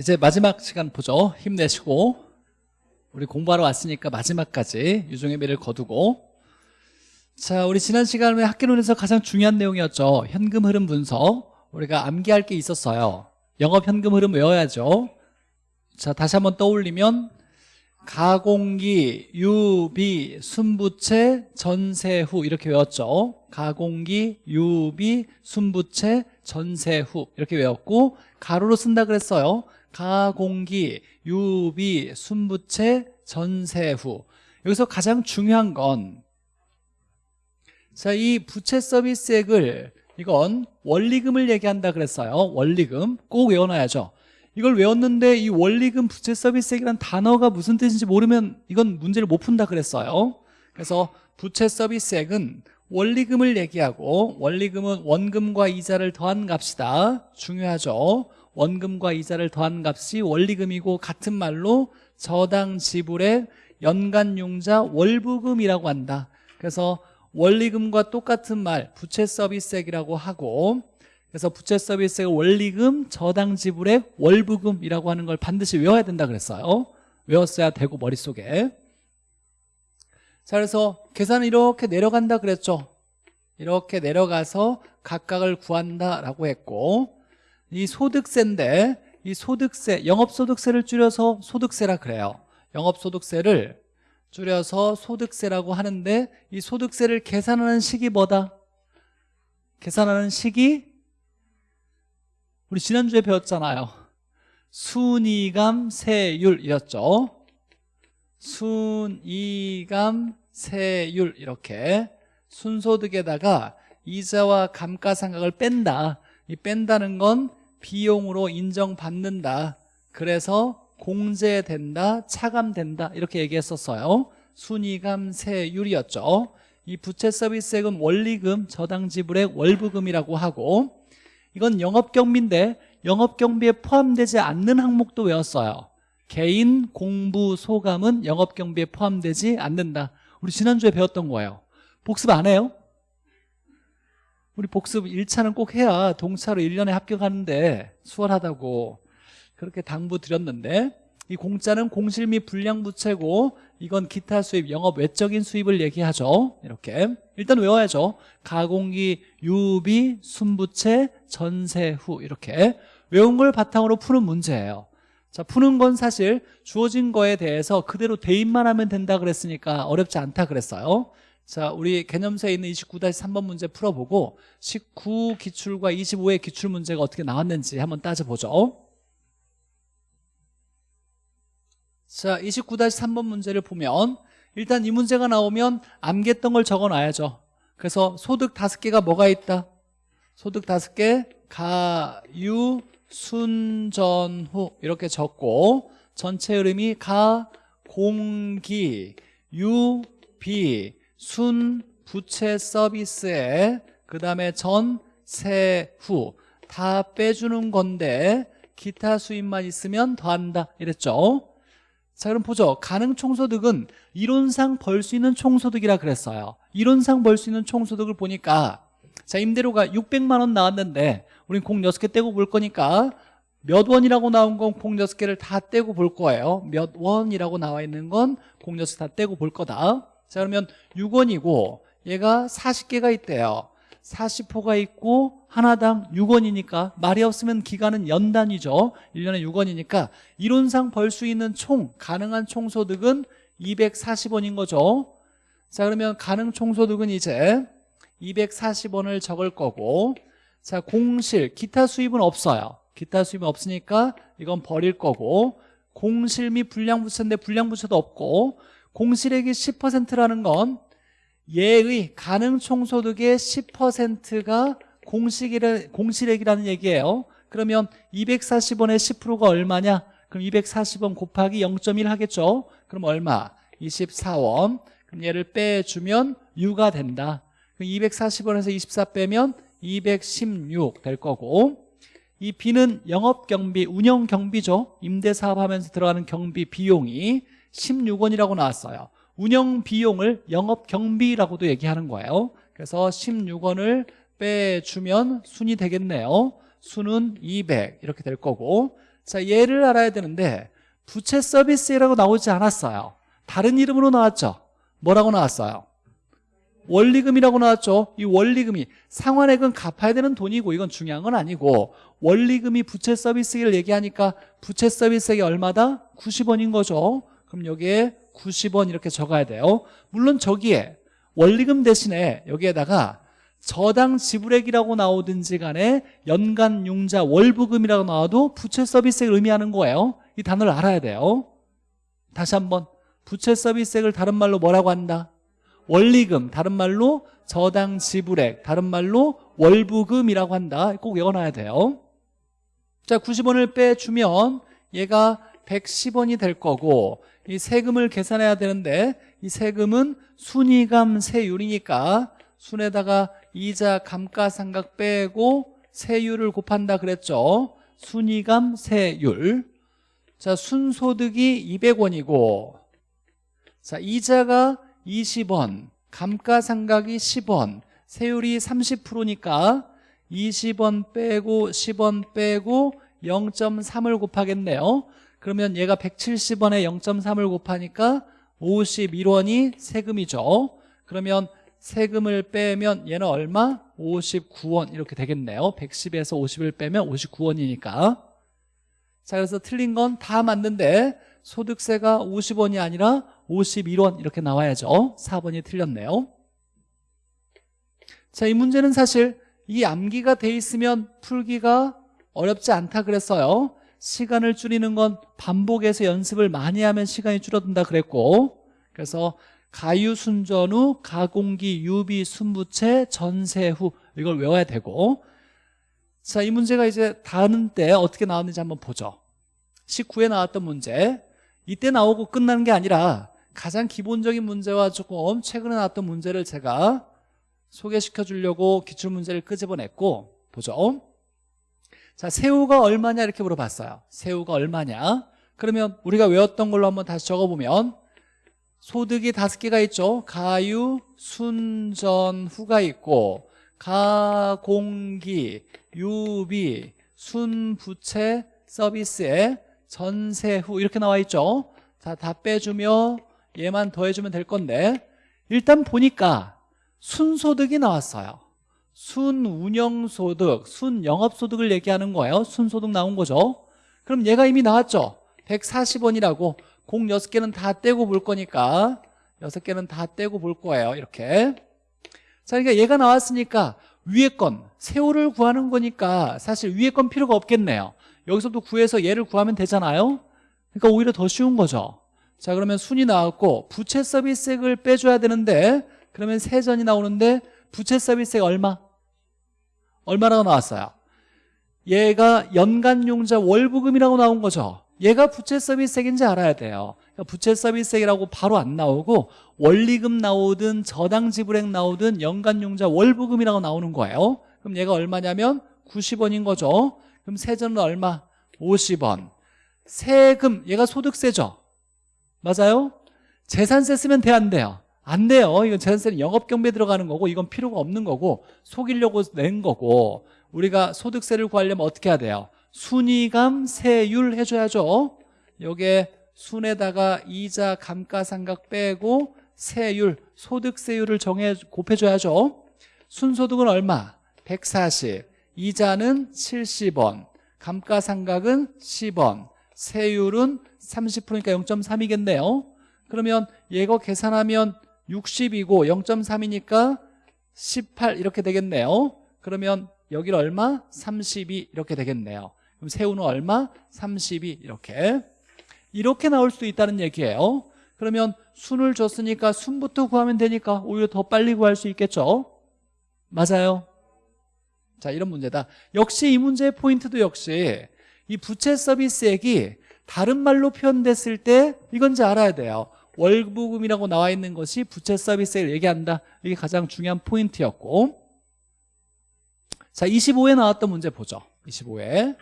이제 마지막 시간 보죠. 힘내시고 우리 공부하러 왔으니까 마지막까지 유종의 미를 거두고 자 우리 지난 시간에 학개론에서 가장 중요한 내용이었죠. 현금 흐름 분석 우리가 암기할 게 있었어요. 영업 현금 흐름 외워야죠. 자 다시 한번 떠올리면 가공기, 유비, 순부채, 전세후 이렇게 외웠죠. 가공기, 유비, 순부채, 전세후 이렇게 외웠고 가로로 쓴다 그랬어요. 가공기, 유비, 순부채, 전세후 여기서 가장 중요한 건 자, 이 부채 서비스액을 이건 원리금을 얘기한다 그랬어요. 원리금 꼭 외워놔야죠. 이걸 외웠는데 이 원리금 부채 서비스액이란 단어가 무슨 뜻인지 모르면 이건 문제를 못 푼다 그랬어요. 그래서 부채 서비스액은 원리금을 얘기하고 원리금은 원금과 이자를 더한 값이다. 중요하죠. 원금과 이자를 더한 값이 원리금이고 같은 말로 저당 지불의 연간 융자 월부금이라고 한다. 그래서 원리금과 똑같은 말 부채 서비스액이라고 하고 그래서 부채 서비스액 원리금 저당 지불액 월부금이라고 하는 걸 반드시 외워야 된다 그랬어요. 외웠어야 되고 머릿속에 자 그래서 계산은 이렇게 내려간다 그랬죠. 이렇게 내려가서 각각을 구한다라고 했고 이 소득세인데 이 소득세 영업소득세를 줄여서 소득세라 그래요. 영업소득세를 줄여서 소득세라고 하는데 이 소득세를 계산하는 식이 뭐다? 계산하는 식이 우리 지난주에 배웠잖아요. 순이감세율이었죠. 순이감세율 이렇게 순소득에다가 이자와 감가상각을 뺀다. 이 뺀다는 건 비용으로 인정받는다. 그래서 공제된다 차감된다. 이렇게 얘기했었어요. 순이감세율이었죠. 이 부채 서비스액은 원리금 저당 지불액 월부금이라고 하고 이건 영업경비인데 영업경비에 포함되지 않는 항목도 외웠어요. 개인 공부 소감은 영업경비에 포함되지 않는다. 우리 지난주에 배웠던 거예요. 복습 안 해요? 우리 복습 1차는 꼭 해야 동차로 1년에 합격하는데 수월하다고 그렇게 당부 드렸는데 이 공짜는 공실 및 불량 부채고 이건 기타 수입, 영업 외적인 수입을 얘기하죠. 이렇게. 일단 외워야죠. 가공기, 유비, 순부채, 전세후 이렇게. 외운 걸 바탕으로 푸는 문제예요. 자 푸는 건 사실 주어진 거에 대해서 그대로 대입만 하면 된다 그랬으니까 어렵지 않다 그랬어요 자, 우리 개념서에 있는 29-3번 문제 풀어보고 19 기출과 25의 기출 문제가 어떻게 나왔는지 한번 따져보죠. 자, 29-3번 문제를 보면 일단 이 문제가 나오면 암기했던 걸 적어놔야죠. 그래서 소득 다섯 개가 뭐가 있다? 소득 다섯 개 가유 순전후 이렇게 적고 전체 흐름이 가 공기 유 비 순 부채 서비스에 그 다음에 전, 세, 후 다 빼주는 건데 기타 수입만 있으면 더한다. 이랬죠? 자 그럼 보죠. 가능 총소득은 이론상 벌 수 있는 총소득이라 그랬어요. 이론상 벌 수 있는 총소득을 보니까 자 임대료가 600만 원 나왔는데 우린 공 6개 떼고 볼 거니까 몇 원이라고 나온 건 공 6개를 다 떼고 볼 거예요. 몇 원이라고 나와 있는 건 공 6개 다 떼고 볼 거다 자 그러면 6원이고 얘가 40개가 있대요. 40호가 있고 하나당 6원이니까 말이 없으면 기간은 연단이죠. 1년에 6원이니까 이론상 벌 수 있는 총 가능한 총소득은 240원인 거죠. 자 그러면 가능 총소득은 이제 240원을 적을 거고 자 공실 기타 수입은 없어요. 기타 수입은 없으니까 이건 버릴 거고 공실 및 불량부채인데 불량부채도 없고 공실액이 10%라는 건 예의 가능 총소득의 10%가 공식이라, 공실액이라는 얘기예요 그러면 240원의 10%가 얼마냐? 그럼 240원 곱하기 0.1 하겠죠? 그럼 얼마? 24원 그럼 얘를 빼주면 6가 된다 그럼 240원에서 24 빼면 216 될 거고 이 B는 영업경비, 운영경비죠 임대사업 하면서 들어가는 경비 비용이 16원이라고 나왔어요. 운영 비용을 영업 경비라고도 얘기하는 거예요. 그래서 16원을 빼주면 순이 되겠네요. 수는 200 이렇게 될 거고. 자 얘를 알아야 되는데 부채 서비스라고 나오지 않았어요. 다른 이름으로 나왔죠. 뭐라고 나왔어요? 원리금이라고 나왔죠. 이 원리금이 상환액은 갚아야 되는 돈이고 이건 중요한 건 아니고 원리금이 부채 서비스를 얘기하니까 부채 서비스액이 얼마다? 90원인 거죠 그럼 여기에 90원 이렇게 적어야 돼요. 물론 저기에 원리금 대신에 여기에다가 저당 지불액이라고 나오든지 간에 연간 융자 월부금이라고 나와도 부채 서비스액을 의미하는 거예요. 이 단어를 알아야 돼요. 다시 한번 부채 서비스액을 다른 말로 뭐라고 한다? 원리금 다른 말로 저당 지불액 다른 말로 월부금이라고 한다. 꼭 외워놔야 돼요. 자 90원을 빼주면 얘가 110원이 될 거고 이 세금을 계산해야 되는데 이 세금은 순이감 세율이니까 순에다가 이자 감가상각 빼고 세율을 곱한다 그랬죠. 순이감 세율. 자 순소득이 200원이고. 자 이자가 20원 감가상각이 10원 세율이 30%니까 20원 빼고 10원 빼고 0.3을 곱하겠네요 그러면 얘가 170원에 0.3을 곱하니까 51원이 세금이죠. 그러면 세금을 빼면 얘는 얼마? 59원 이렇게 되겠네요. 110에서 50을 빼면 59원이니까. 자 그래서 틀린 건 다 맞는데 소득세가 50원이 아니라 51원 이렇게 나와야죠. 4번이 틀렸네요. 자 이 문제는 사실 이 암기가 돼 있으면 풀기가 어렵지 않다 그랬어요 시간을 줄이는 건 반복해서 연습을 많이 하면 시간이 줄어든다 그랬고 그래서 가유 순전 후 가공기 유비 순부채 전세 후 이걸 외워야 되고. 자 이 문제가 이제 다른 때 어떻게 나왔는지 한번 보죠. 19에 나왔던 문제. 이때 나오고 끝나는 게 아니라 가장 기본적인 문제와 조금 최근에 나왔던 문제를 제가 소개시켜 주려고 기출문제를 끄집어냈고 보죠 자 새우가 얼마냐? 이렇게 물어봤어요. 새우가 얼마냐? 그러면 우리가 외웠던 걸로 한번 다시 적어보면 소득이 다섯 개가 있죠. 가유, 순전, 후가 있고 가공기, 유비, 순부채, 서비스에 전세 후 이렇게 나와 있죠. 자 다 빼주며 얘만 더해주면 될 건데 일단 보니까 순소득이 나왔어요 순운영소득, 순영업소득을 얘기하는 거예요. 순소득 나온 거죠. 그럼 얘가 이미 나왔죠? 140원이라고 공 6개는 다 떼고 볼 거니까 6개는 다 떼고 볼 거예요. 이렇게. 자 그러니까 얘가 나왔으니까 위에 건 세호를 구하는 거니까 사실 위에 건 필요가 없겠네요. 여기서도 구해서 얘를 구하면 되잖아요. 그러니까 오히려 더 쉬운 거죠. 자 그러면 순이 나왔고 부채 서비스액을 빼줘야 되는데 그러면 세전이 나오는데 부채 서비스액 얼마? 얼마라고 나왔어요? 얘가 연간용자 월부금이라고 나온 거죠 얘가 부채 서비스액인지 알아야 돼요 그러니까 부채 서비스액이라고 바로 안 나오고 원리금 나오든 저당 지불액 나오든 연간용자 월부금이라고 나오는 거예요 그럼 얘가 얼마냐면 90원인 거죠 그럼 세전은 얼마? 50원 세금 얘가 소득세죠 맞아요? 재산세 쓰면 돼 안 돼요? 안 돼요. 이건 재산세는 영업 경비에 들어가는 거고 이건 필요가 없는 거고 속이려고 낸 거고 우리가 소득세를 구하려면 어떻게 해야 돼요? 순이감 세율 해줘야죠. 요게 순에다가 이자 감가상각 빼고 세율 소득세율을 정해 곱해줘야죠. 순소득은 얼마? 140 이자는 70원. 감가상각은 10원. 세율은 30%니까 0.3이겠네요. 그러면 얘거 계산하면 60이고 0.3이니까 18 이렇게 되겠네요. 그러면 여기를 얼마? 32 이렇게 되겠네요. 그럼 세우는 얼마? 32 이렇게. 이렇게 나올 수도 있다는 얘기예요. 그러면 순을 줬으니까 순부터 구하면 되니까 오히려 더 빨리 구할 수 있겠죠? 맞아요. 자 이런 문제다. 역시 이 문제의 포인트도 역시 이 부채 서비스액이 다른 말로 표현됐을 때 이건지 알아야 돼요 월부금이라고 나와 있는 것이 부채 서비스액을 얘기한다. 이게 가장 중요한 포인트였고. 자 25에 나왔던 문제 보죠. 25에.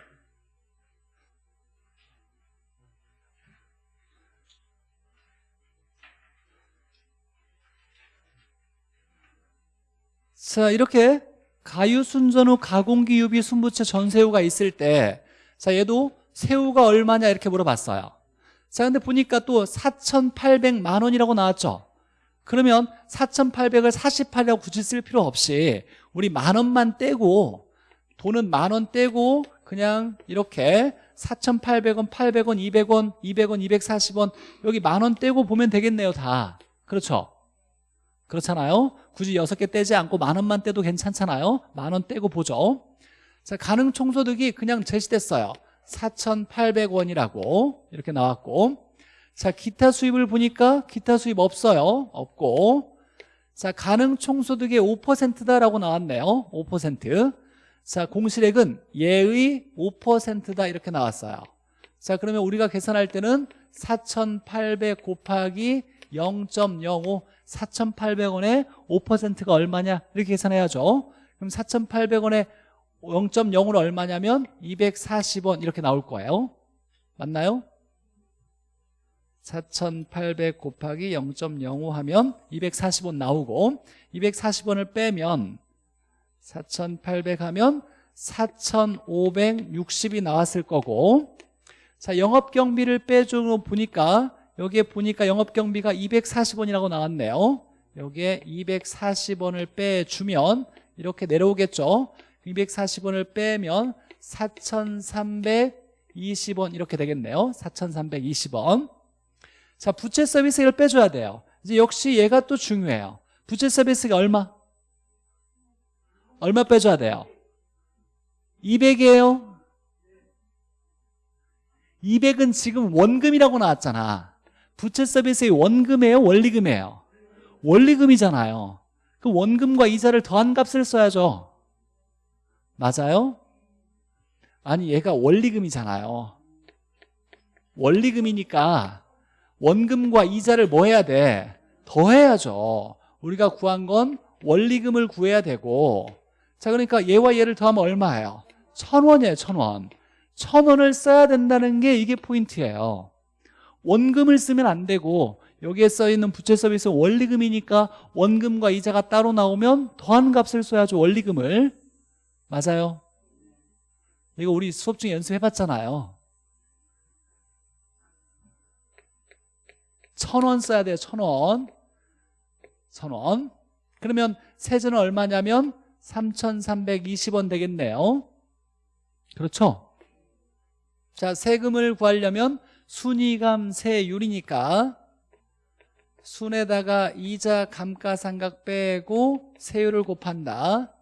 자 이렇게 가유 순전 후 가공기 유비 순부채 전세후가 있을 때 자 얘도 세후가 얼마냐 이렇게 물어봤어요 자 근데 보니까 또 4,800만 원이라고 나왔죠? 그러면 4,800을 48이라고 굳이 쓸 필요 없이 우리 만 원만 떼고 돈은 만 원 떼고 그냥 이렇게 4,800원, 800원, 200원, 200원, 240원 여기 만 원 떼고 보면 되겠네요 다. 그렇죠? 그렇잖아요? 굳이 여섯 개 떼지 않고 만 원만 떼도 괜찮잖아요? 만 원 떼고 보죠? 자 가능 총소득이 그냥 제시됐어요 4,800원이라고 이렇게 나왔고 자 기타 수입을 보니까 기타 수입 없어요. 없고 자 가능 총소득의 5%다라고 나왔네요. 5%자 공실액은 예의 5%다 이렇게 나왔어요. 자 그러면 우리가 계산할 때는 4,800 곱하기 0.05 4,800원에 5%가 얼마냐? 이렇게 계산해야죠. 그럼 4,800원에 0.0은 얼마냐면 240원 이렇게 나올 거예요. 맞나요? 4,800 곱하기 0.05 하면 240원 나오고 240원을 빼면 4,800 하면 4,560이 나왔을 거고 자 영업경비를 빼주고 보니까 여기에 보니까 영업경비가 240원이라고 나왔네요. 여기에 240원을 빼주면 이렇게 내려오겠죠 240원을 빼면 4,320원 이렇게 되겠네요 4,320원 자 부채 서비스를 빼줘야 돼요 이제 역시 얘가 또 중요해요 부채 서비스가 얼마? 얼마 빼줘야 돼요? 200이에요 200은 지금 원금이라고 나왔잖아 부채 서비스의 원금이에요? 원리금이에요? 원리금이잖아요 그 원금과 이자를 더한 값을 써야죠 맞아요? 아니 얘가 원리금이잖아요 원리금이니까 원금과 이자를 뭐 해야 돼? 더해야죠 우리가 구한 건 원리금을 구해야 되고 자 그러니까 얘와 얘를 더하면 얼마예요? 천원이에요 천원 천원을 써야 된다는 게 이게 포인트예요 원금을 쓰면 안 되고 여기에 써있는 부채 서비스 원리금이니까 원금과 이자가 따로 나오면 더한 값을 써야죠 원리금을 맞아요. 이거 우리 수업 중에 연습해봤잖아요. 천 원 써야 돼요 천원. 천원. 그러면 세제는 얼마냐면 3,320원 되겠네요. 그렇죠? 자 세금을 구하려면 순이감 세율이니까 순에다가 이자 감가상각 빼고 세율을 곱한다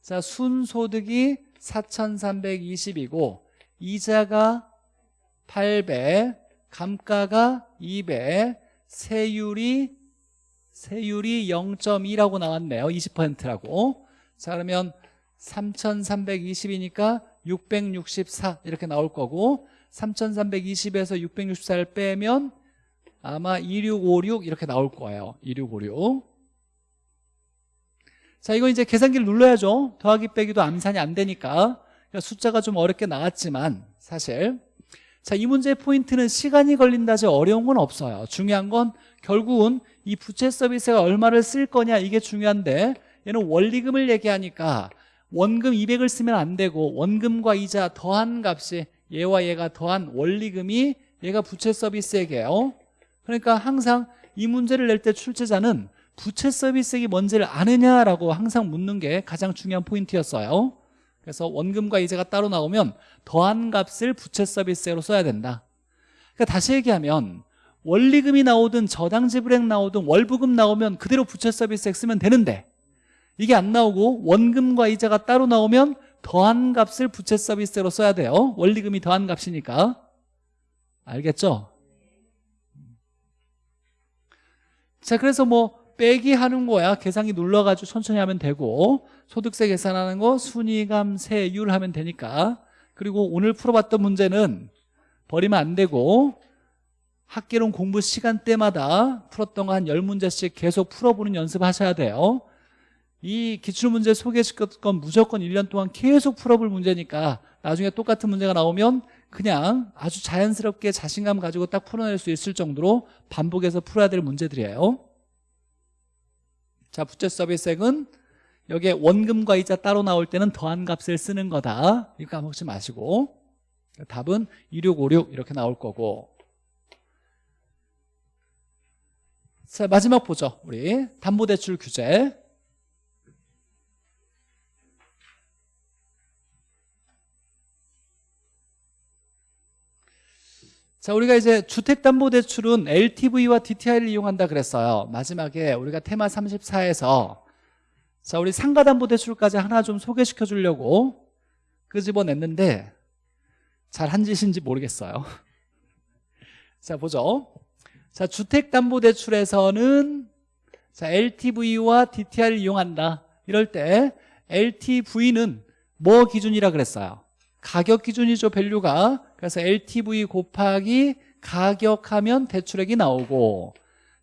자 순소득이 4,320이고 이자가 800 감가가 200 세율이 세율이 0.2라고 나왔네요. 20%라고. 자 그러면 3,320이니까 664 이렇게 나올 거고 3,320에서 664를 빼면 아마 2656 이렇게 나올 거예요. 2656 자, 이거 이제 계산기를 눌러야죠. 더하기 빼기도 암산이 안 되니까. 그러니까 숫자가 좀 어렵게 나왔지만 사실 자, 이 문제의 포인트는 시간이 걸린다지 어려운 건 없어요. 중요한 건 결국은 이 부채 서비스가 얼마를 쓸 거냐 이게 중요한데 얘는 원리금을 얘기하니까 원금 200을 쓰면 안 되고 원금과 이자 더한 값이 얘와 얘가 더한 원리금이 얘가 부채 서비스액이에요. 그러니까 항상 이 문제를 낼 때 출제자는 부채 서비스액이 뭔지를 아느냐라고 항상 묻는 게 가장 중요한 포인트였어요. 그래서 원금과 이자가 따로 나오면 더한 값을 부채 서비스액으로 써야 된다. 그러니까 다시 얘기하면 원리금이 나오든 저당 지불액 나오든 월부금 나오면 그대로 부채 서비스액 쓰면 되는데 이게 안 나오고 원금과 이자가 따로 나오면 더한 값을 부채 서비스로 써야 돼요. 원리금이 더한 값이니까. 알겠죠? 자 그래서 뭐 빼기 하는 거야. 계산기 눌러가지고 천천히 하면 되고 소득세 계산하는 거 순위감 세율 하면 되니까. 그리고 오늘 풀어봤던 문제는 버리면 안 되고 학계론 공부 시간대마다 풀었던 거 한 10문제씩 계속 풀어보는 연습하셔야 돼요. 이 기출문제 소개시켰던 건 무조건 1년 동안 계속 풀어볼 문제니까 나중에 똑같은 문제가 나오면 그냥 아주 자연스럽게 자신감 가지고 딱 풀어낼 수 있을 정도로 반복해서 풀어야 될 문제들이에요 자 부채 서비스액은 여기에 원금과 이자 따로 나올 때는 더한 값을 쓰는 거다. 이거 까먹지 마시고. 답은 2656 이렇게 나올 거고. 자 마지막 보죠 우리. 담보대출 규제 자 우리가 이제 주택담보대출은 LTV와 DTI를 이용한다 그랬어요. 마지막에 우리가 테마 34에서 자 우리 상가담보대출까지 하나 좀 소개시켜 주려고 끄집어냈는데 잘 한 짓인지 모르겠어요. 자 보죠. 자 주택담보대출에서는 자 LTV와 DTI를 이용한다. 이럴 때 LTV는 뭐 기준이라 그랬어요? 가격 기준이죠 value가 그래서 LTV 곱하기 가격하면 대출액이 나오고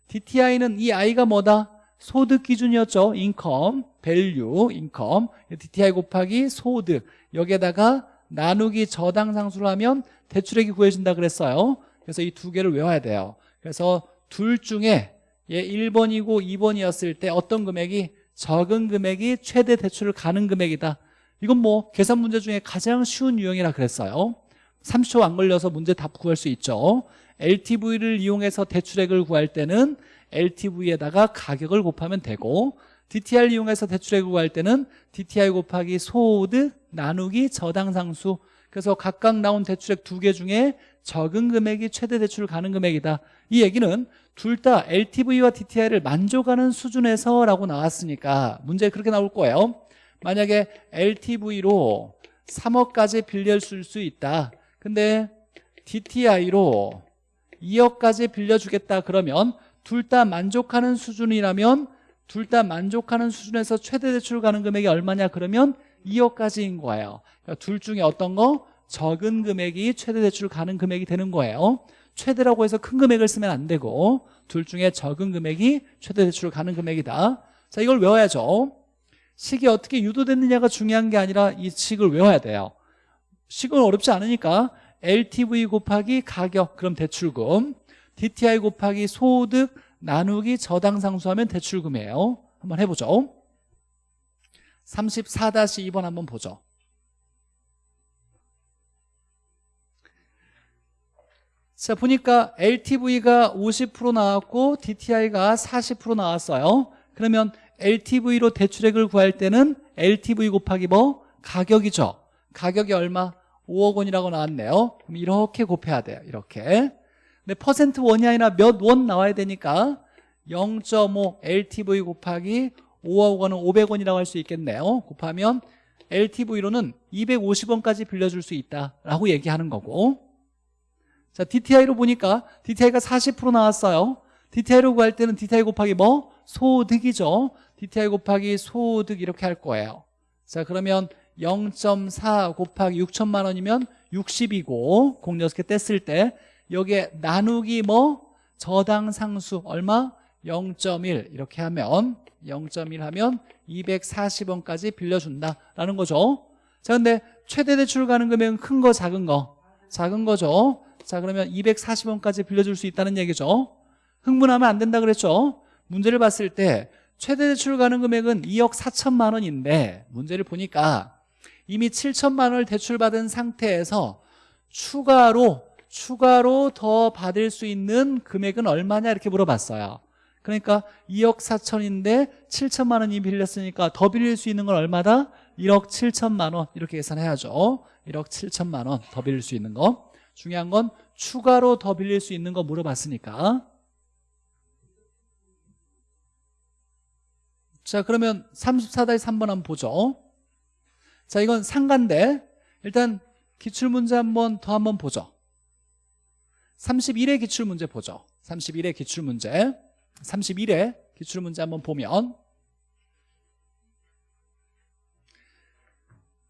DTI는 이 I가 뭐다? 소득 기준이었죠. income, value, income. DTI 곱하기 소득. 여기에다가 나누기 저당 상수를 하면 대출액이 구해진다 그랬어요. 그래서 이 두 개를 외워야 돼요. 그래서 둘 중에 얘 1번이고 2번이었을 때 어떤 금액이? 적은 금액이 최대 대출 가능 금액이다. 이건 뭐 계산 문제 중에 가장 쉬운 유형이라 그랬어요 30초 안 걸려서 문제 답 구할 수 있죠. LTV를 이용해서 대출액을 구할 때는 LTV에다가 가격을 곱하면 되고 DTI를 이용해서 대출액을 구할 때는 DTI 곱하기 소득 나누기 저당상수. 그래서 각각 나온 대출액 두 개 중에 적은 금액이 최대 대출을 가는 금액이다. 이 얘기는 둘 다 LTV와 DTI를 만족하는 수준에서 라고 나왔으니까 문제 그렇게 나올 거예요. 만약에 LTV로 3억까지 빌려줄 수 있다 근데 DTI로 2억까지 빌려주겠다 그러면 둘 다 만족하는 수준이라면 둘 다 만족하는 수준에서 최대 대출 가는 금액이 얼마냐 그러면 2억까지인 거예요. 그러니까 둘 중에 어떤 거? 적은 금액이 최대 대출 가는 금액이 되는 거예요. 최대라고 해서 큰 금액을 쓰면 안 되고 둘 중에 적은 금액이 최대 대출 가는 금액이다. 자 이걸 외워야죠. 식이 어떻게 유도됐느냐가 중요한 게 아니라 이 식을 외워야 돼요. 식은 어렵지 않으니까 LTV 곱하기 가격 그럼 대출금. DTI 곱하기 소득 나누기 저당상수하면 대출금이에요. 한번 해보죠. 34-2번 한번 보죠. 자 보니까 LTV가 50% 나왔고 DTI가 40% 나왔어요. 그러면 LTV로 대출액을 구할 때는 LTV 곱하기 뭐? 가격이죠. 가격이 얼마? 5억 원이라고 나왔네요. 그럼 이렇게 곱해야 돼요. 이렇게. 근데 퍼센트 원이 아니라 몇 원 나와야 되니까 0.5 LTV 곱하기 5억 원은 500원이라고 할 수 있겠네요. 곱하면 LTV로는 250원까지 빌려줄 수 있다라고 얘기하는 거고. 자 DTI로 보니까 DTI가 40% 나왔어요. DTI로 구할 때는 DTI 곱하기 뭐? 소득이죠. DTI 곱하기 소득 이렇게 할 거예요. 자 그러면 0.4 곱하기 6천만 원이면 60이고 공 6개 뗐을 때 여기에 나누기 뭐? 저당 상수 얼마? 0.1 이렇게 하면 0.1 하면 240원까지 빌려준다라는 거죠. 자 근데 최대 대출 가는 금액은 큰 거 작은 거? 작은 거죠. 자 그러면 240원까지 빌려줄 수 있다는 얘기죠. 흥분하면 안 된다 그랬죠? 문제를 봤을 때 최대 대출 가는 금액은 2억 4천만 원인데 문제를 보니까 이미 7천만 원을 대출받은 상태에서 추가로 추가로 더 받을 수 있는 금액은 얼마냐 이렇게 물어봤어요. 그러니까 2억 4천인데 7천만 원이 빌렸으니까 더 빌릴 수 있는 건 얼마다? 1억 7천만 원. 이렇게 계산해야죠. 1억 7천만 원 더 빌릴 수 있는 거. 중요한 건 추가로 더 빌릴 수 있는 거 물어봤으니까. 자 그러면 34-3번 한번 보죠 자 이건 상가인데. 일단 기출문제 한번 더 한번 보죠. 31회 기출문제 보죠. 31회 기출문제. 31회 기출문제 한번 보면.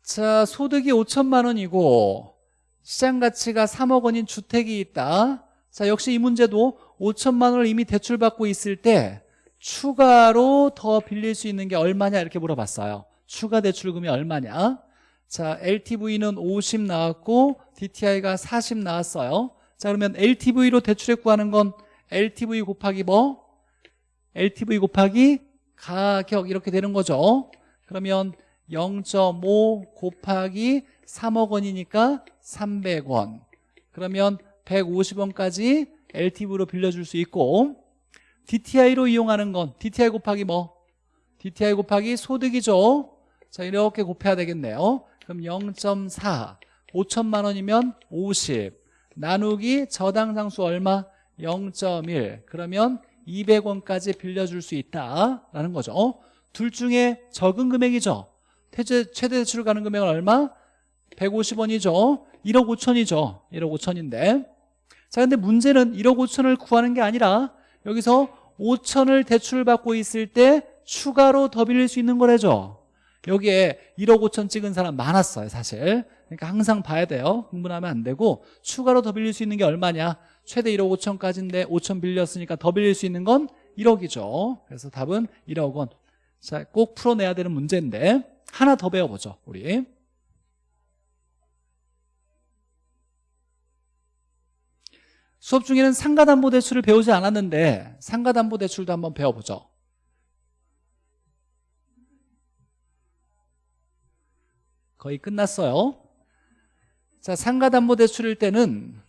자 소득이 5천만 원이고 시장가치가 3억 원인 주택이 있다. 자 역시 이 문제도 5천만 원을 이미 대출받고 있을 때 추가로 더 빌릴 수 있는 게 얼마냐 이렇게 물어봤어요 추가 대출금이 얼마냐? 자 LTV는 50 나왔고 DTI가 40 나왔어요. 자 그러면 LTV로 대출액 구하는 건 LTV 곱하기 뭐? LTV 곱하기 가격 이렇게 되는 거죠. 그러면 0.5 곱하기 3억 원이니까 300원. 그러면 150원까지 LTV로 빌려줄 수 있고 DTI로 이용하는 건 DTI 곱하기 뭐? DTI 곱하기 소득이죠 자 이렇게 곱해야 되겠네요. 그럼 0.4 5천만 원이면 50 나누기 저당 상수 얼마? 0.1 그러면 200원까지 빌려줄 수 있다라는 거죠. 둘 중에 적은 금액이죠. 최대, 최대 대출 가는 금액은 얼마? 150원이죠. 1억 5천이죠. 1억 5천인데. 자 근데 문제는 1억 5천을 구하는 게 아니라 여기서 5천을 대출받고 있을 때 추가로 더 빌릴 수 있는 거래죠 여기에 1억 5천 찍은 사람 많았어요 사실. 그러니까 항상 봐야 돼요. 흥분하면 안 되고 추가로 더 빌릴 수 있는 게 얼마냐? 최대 1억 5천까지인데 5천 빌렸으니까 더 빌릴 수 있는 건 1억이죠. 그래서 답은 1억 원. 자, 꼭 풀어내야 되는 문제인데 하나 더 배워보죠 우리. 수업 중에는 상가담보대출을 배우지 않았는데 상가담보대출도 한번 배워보죠 거의 끝났어요. 자 상가담보대출일 때는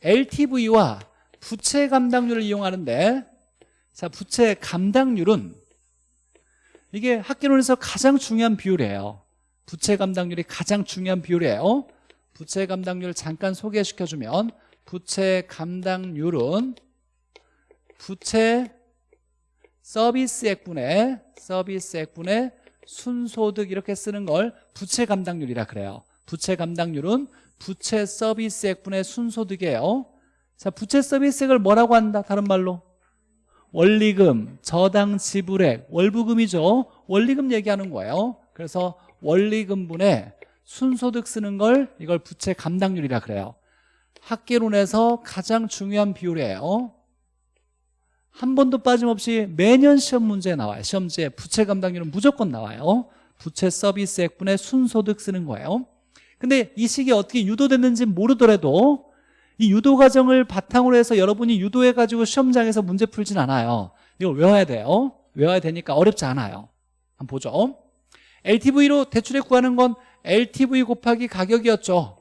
LTV와 부채 감당률을 이용하는데 자 부채 감당률은 이게 학계론에서 가장 중요한 비율이에요. 부채 감당률이 가장 중요한 비율이에요. 부채 감당률 잠깐 소개시켜주면 부채 감당률은 부채 서비스액분의 서비스액분의 순소득 이렇게 쓰는 걸 부채 감당률이라 그래요. 부채 감당률은 부채 서비스액분의 순소득이에요. 자 부채 서비스액을 뭐라고 한다 다른 말로? 원리금, 저당 지불액, 월부금이죠. 원리금 얘기하는 거예요. 그래서 원리금분의 순소득 쓰는 걸 이걸 부채 감당률이라 그래요. 학계론에서 가장 중요한 비율이에요 한 번도 빠짐없이 매년 시험 문제에 나와요. 시험지에 부채 감당률은 무조건 나와요. 부채 서비스액분의 순소득 쓰는 거예요. 근데 이 식이 어떻게 유도됐는지 모르더라도 이 유도 과정을 바탕으로 해서 여러분이 유도해가지고 시험장에서 문제 풀진 않아요. 이걸 외워야 돼요. 외워야 되니까 어렵지 않아요. 한번 보죠. LTV로 대출에 구하는 건 LTV 곱하기 가격이었죠.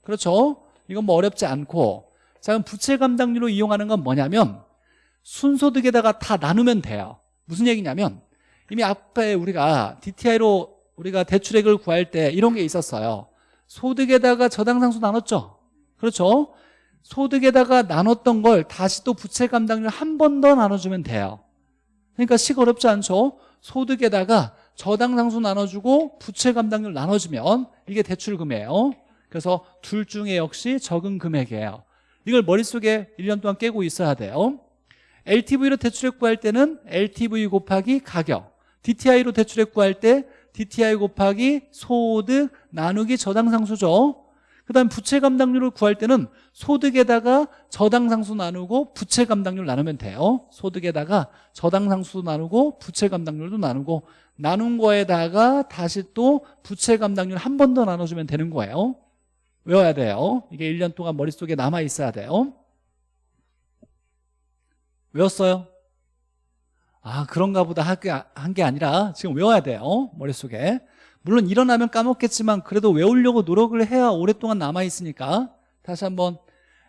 그렇죠? 이건 뭐 어렵지 않고. 자 그럼 부채 감당률로 이용하는 건 뭐냐면 순소득에다가 다 나누면 돼요. 무슨 얘기냐면 이미 앞에 우리가 DTI로 우리가 대출액을 구할 때 이런 게 있었어요. 소득에다가 저당상수 나눴죠? 그렇죠? 소득에다가 나눴던 걸 다시 또 부채 감당률 한 번 더 나눠주면 돼요. 그러니까 식 어렵지 않죠? 소득에다가 저당상수 나눠주고 부채 감당률 나눠주면 이게 대출금이에요. 그래서 둘 중에 역시 적은 금액이에요. 이걸 머릿속에 1년 동안 깨고 있어야 돼요 LTV로 대출액 구할 때는 LTV 곱하기 가격 DTI로 대출액 구할 때 DTI 곱하기 소득 나누기 저당상수죠. 그 다음 부채 감당률을 구할 때는 소득에다가 저당상수 나누고 부채 감당률 나누면 돼요. 소득에다가 저당상수 나누고 부채 감당률도 나누고 나눈 거에다가 다시 또 부채 감당률 한 번 더 나눠주면 되는 거예요. 외워야 돼요. 이게 1년 동안 머릿속에 남아 있어야 돼요 외웠어요? 아 그런가 보다. 한 게 아니라 지금 외워야 돼요 머릿속에. 물론 일어나면 까먹겠지만 그래도 외우려고 노력을 해야 오랫동안 남아있으니까. 다시 한번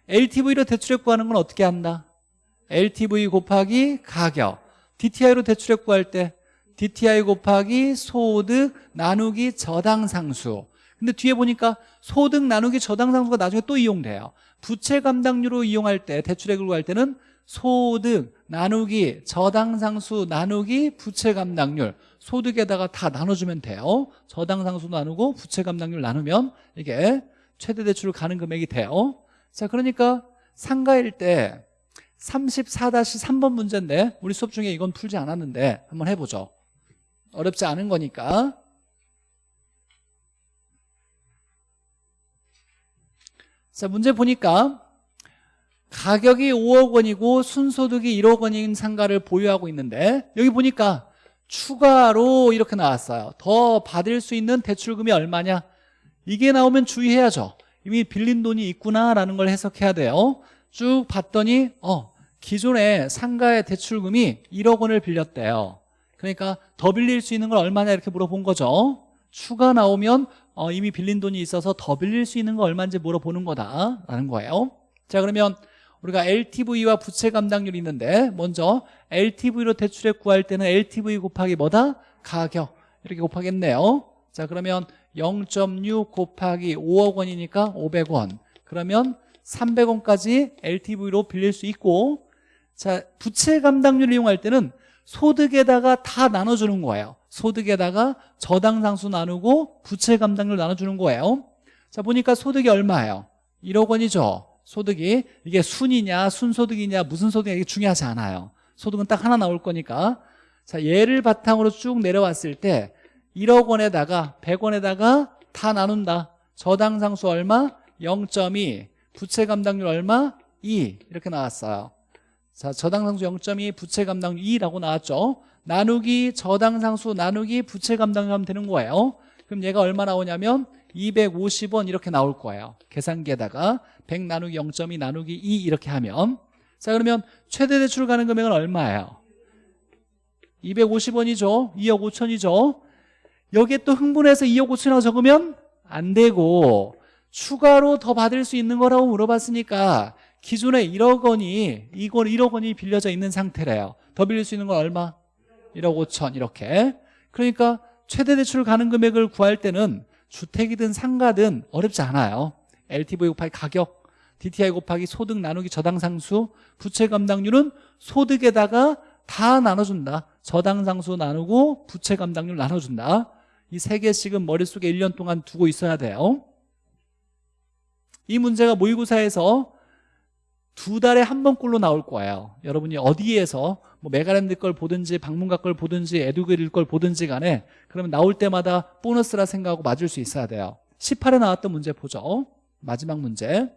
LTV로 대출액 구하는 건 어떻게 한다? LTV 곱하기 가격. DTI로 대출액 구할 때 DTI 곱하기 소득 나누기 저당상수. 근데 뒤에 보니까 소득 나누기 저당상수가 나중에 또 이용돼요. 부채 감당률로 이용할 때 대출액을 구할 때는 소득 나누기 저당상수 나누기 부채 감당률. 소득에다가 다 나눠주면 돼요. 저당상수 나누고 부채 감당률 나누면 이게 최대 대출을 가는 금액이 돼요. 자 그러니까 상가일 때 34-3번 문제인데 우리 수업 중에 이건 풀지 않았는데 한번 해보죠. 어렵지 않은 거니까. 자 문제 보니까 가격이 5억 원이고 순소득이 1억 원인 상가를 보유하고 있는데 여기 보니까 추가로 이렇게 나왔어요. 더 받을 수 있는 대출금이 얼마냐? 이게 나오면 주의해야죠. 이미 빌린 돈이 있구나라는 걸 해석해야 돼요. 쭉 봤더니 어 기존에 상가의 대출금이 1억 원을 빌렸대요. 그러니까 더 빌릴 수 있는 건 얼마냐 이렇게 물어본 거죠. 추가 나오면 어, 이미 빌린 돈이 있어서 더 빌릴 수 있는 거 얼마인지 물어보는 거다라는 거예요. 자 그러면 우리가 LTV와 부채 감당률이 있는데 먼저 LTV로 대출액 구할 때는 LTV 곱하기 뭐다? 가격. 이렇게 곱하겠네요. 자 그러면 0.6 곱하기 5억 원이니까 500원. 그러면 300원까지 LTV로 빌릴 수 있고 자 부채 감당률 이용할 때는 소득에다가 다 나눠주는 거예요. 소득에다가 저당상수 나누고 부채 감당률 나눠주는 거예요. 자 보니까 소득이 얼마예요? 1억 원이죠 소득이 이게 순이냐 순소득이냐 무슨 소득이냐 이게 중요하지 않아요. 소득은 딱 하나 나올 거니까. 자 얘를 바탕으로 쭉 내려왔을 때 1억 원에다가 100원에다가 다 나눈다. 저당상수 얼마? 0.2 부채 감당률 얼마? 2 이렇게 나왔어요. 자 저당상수 0.2 부채 감당률 2라고 나왔죠. 나누기 저당상수 나누기 부채 감당률 하면 되는 거예요. 그럼 얘가 얼마 나오냐면 250원 이렇게 나올 거예요. 계산기에다가 100 나누기 0.2 나누기 2 이렇게 하면. 자 그러면 최대 대출 가는 금액은 얼마예요? 250원이죠? 2억 5천이죠? 여기에 또 흥분해서 2억 5천이라고 적으면 안 되고 추가로 더 받을 수 있는 거라고 물어봤으니까 기존에 1억 원이 이건 1억 원이 빌려져 있는 상태래요. 더 빌릴 수 있는 건 얼마? 1억 5천 이렇게. 그러니까 최대 대출 가능 금액을 구할 때는 주택이든 상가든 어렵지 않아요. LTV 곱하기 가격 DTI 곱하기 소득 나누기 저당상수 부채 감당률은 소득에다가 다 나눠준다. 저당상수 나누고 부채 감당률 나눠준다. 이 세 개씩은 머릿속에 1년 동안 두고 있어야 돼요. 이 문제가 모의고사에서 두 달에 한 번꼴로 나올 거예요. 여러분이 어디에서 뭐 메가랜드 걸 보든지 박문각 걸 보든지 에듀윌 걸 보든지 간에 그러면 나올 때마다 보너스라 생각하고 맞을 수 있어야 돼요. 18회 나왔던 문제 보죠. 마지막 문제.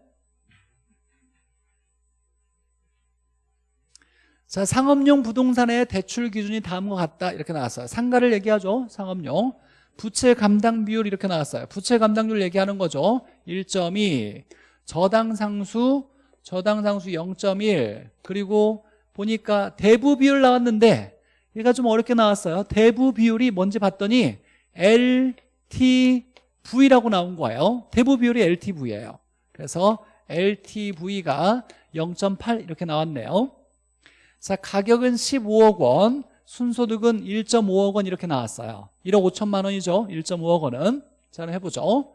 자 상업용 부동산의 대출 기준이 다음과 같다. 이렇게 나왔어요. 상가를 얘기하죠. 상업용. 부채 감당 비율 이렇게 나왔어요. 부채 감당률 얘기하는 거죠. 1.2 저당 상수 저당 상수 0.1 그리고 보니까 대부 비율 나왔는데 얘가 좀 어렵게 나왔어요. 대부 비율이 뭔지 봤더니 LTV라고 나온 거예요. 대부 비율이 LTV예요. 그래서 LTV가 0.8 이렇게 나왔네요. 자 가격은 15억 원 순소득은 1.5억 원 이렇게 나왔어요. 1억 5천만 원이죠. 1.5억 원은. 자 해보죠.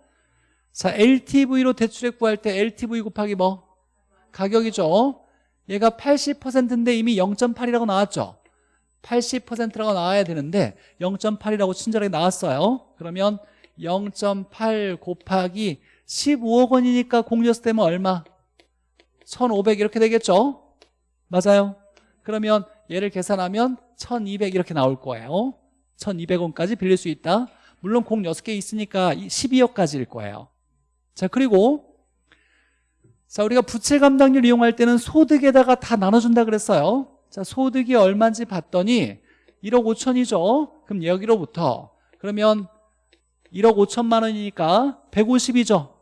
자 LTV로 대출액 구할 때 LTV 곱하기 뭐? 가격이죠. 얘가 80%인데 이미 0.8이라고 나왔죠. 80%라고 나와야 되는데 0.8이라고 친절하게 나왔어요. 그러면 0.8 곱하기 15억 원이니까 공제세 되면 얼마? 1,500 이렇게 되겠죠? 맞아요? 그러면 얘를 계산하면 1,200 이렇게 나올 거예요. 1,200원까지 빌릴 수 있다. 물론 공 6개 있으니까 12억까지일 거예요. 자 그리고 자 우리가 부채 감당률 이용할 때는 소득에다가 다 나눠준다 그랬어요. 자 소득이 얼마인지 봤더니 1억 5천이죠. 그럼 여기로부터 그러면 1억 5천만 원이니까 150이죠.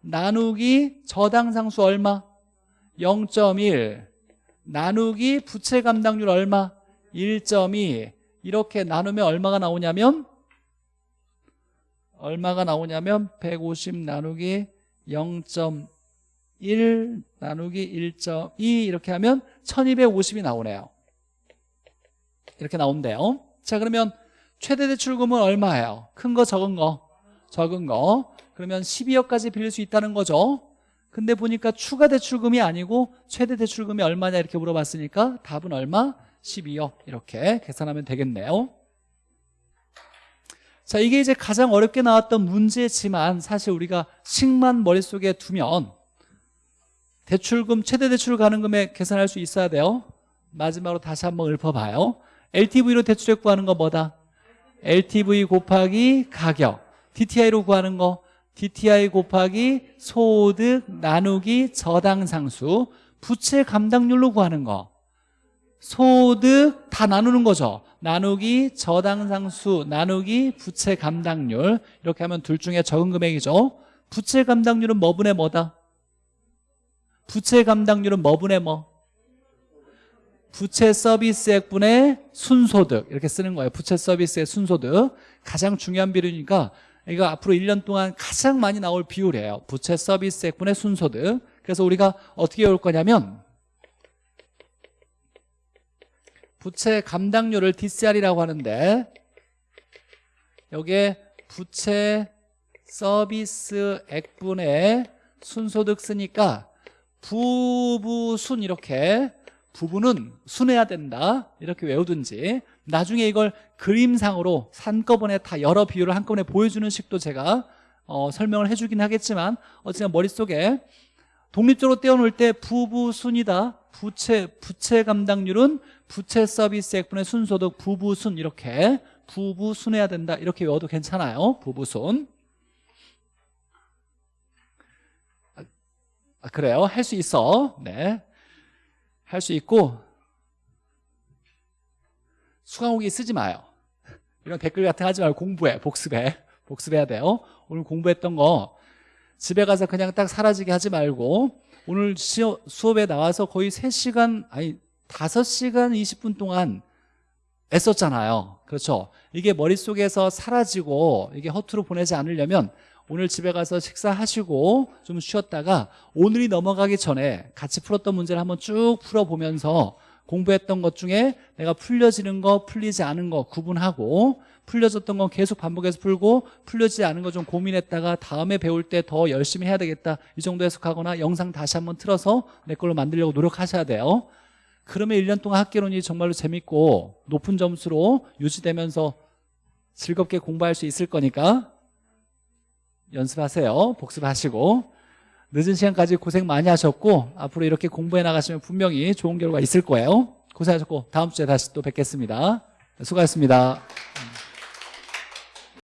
나누기 저당상수 얼마? 0.1 나누기 부채 감당률 얼마? 1.2 이렇게 나누면 얼마가 나오냐면? 얼마가 나오냐면 150 나누기 0.1 나누기 1.2 이렇게 하면 1250이 나오네요. 이렇게 나온대요. 자 그러면 최대 대출금은 얼마예요? 큰 거 적은 거? 적은 거. 그러면 12억까지 빌릴 수 있다는 거죠. 근데 보니까 추가 대출금이 아니고 최대 대출금이 얼마냐 이렇게 물어봤으니까 답은 얼마? 12억 이렇게 계산하면 되겠네요. 자 이게 이제 가장 어렵게 나왔던 문제지만 사실 우리가 식만 머릿속에 두면 대출금 최대 대출 가는 금액 계산할 수 있어야 돼요. 마지막으로 다시 한번 읊어봐요. LTV로 대출액 구하는 거 뭐다? LTV 곱하기 가격. DTI로 구하는 거. DTI 곱하기 소득 나누기 저당상수. 부채 감당률로 구하는 거. 소득 다 나누는 거죠. 나누기 저당상수 나누기 부채 감당률. 이렇게 하면 둘 중에 적은 금액이죠. 부채 감당률은 뭐분의 뭐다? 부채 감당률은 뭐분의 뭐? 부채 서비스액분의 순소득. 이렇게 쓰는 거예요. 부채 서비스의 순소득. 가장 중요한 비율이니까 이거 앞으로 1년 동안 가장 많이 나올 비율이에요. 부채 서비스액분의 순소득. 그래서 우리가 어떻게 올 거냐면 부채 감당료를 DCR이라고 하는데 여기에 부채 서비스액분의 순소득 쓰니까 부부 순 이렇게 부부는 순해야 된다. 이렇게 외우든지 나중에 이걸 그림상으로 한꺼번에 다 여러 비율을 한꺼번에 보여주는 식도 제가 어, 설명을 해주긴 하겠지만 어쨌든 머릿속에 독립적으로 떼어놓을 때 부부 순이다. 부채 부채 감당률은 부채 서비스 액분의 순소득 부부 순 이렇게 부부 순해야 된다. 이렇게 외워도 괜찮아요. 부부 순 아, 그래요? 할 수 있어. 네. 할 수 있고 수강후기 쓰지 마요. 이런 댓글 같은 거 하지 말고 공부해 복습해. 복습해야 돼요. 오늘 공부했던 거 집에 가서 그냥 딱 사라지게 하지 말고 오늘 시어, 수업에 나와서 거의 3시간 아니 5시간 20분 동안 애썼잖아요. 그렇죠? 이게 머릿속에서 사라지고 이게 허투루 보내지 않으려면 오늘 집에 가서 식사하시고 좀 쉬었다가 오늘이 넘어가기 전에 같이 풀었던 문제를 한번 쭉 풀어보면서 공부했던 것 중에 내가 풀려지는 거 풀리지 않은 거 구분하고 풀려졌던 건 계속 반복해서 풀고 풀려지지 않은 거 좀 고민했다가 다음에 배울 때 더 열심히 해야 되겠다. 이 정도 해석하거나 영상 다시 한번 틀어서 내 걸로 만들려고 노력하셔야 돼요. 그러면 1년 동안 학계론이 정말로 재밌고 높은 점수로 유지되면서 즐겁게 공부할 수 있을 거니까 연습하세요. 복습하시고. 늦은 시간까지 고생 많이 하셨고 앞으로 이렇게 공부해 나가시면 분명히 좋은 결과 있을 거예요. 고생하셨고 다음 주에 다시 또 뵙겠습니다. 수고하셨습니다